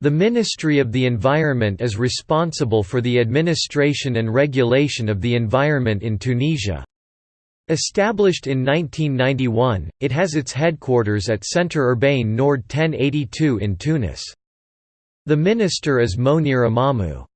The Ministry of the Environment is responsible for the administration and regulation of the environment in Tunisia. Established in 1991, it has its headquarters at Centre Urbain Nord 1082 in Tunis. The minister is Monir Amamu.